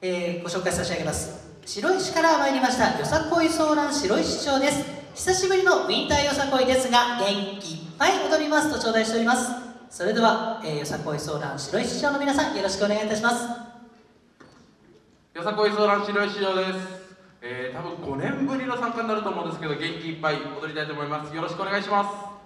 えー、ご紹介差し上げます。白石から参りましたよさこいソーラン白石町です。久しぶりのウィンターよさこいですが元気いっぱい踊りますと頂戴しております。それでは、えー、よさこいソーラン白石町の皆さんよろしくお願いいたします。よさこいソーラン白石町です。えー、多分5年ぶりの参加になると思うんですけど元気いっぱい踊りたいと思います。よろしくお願いします。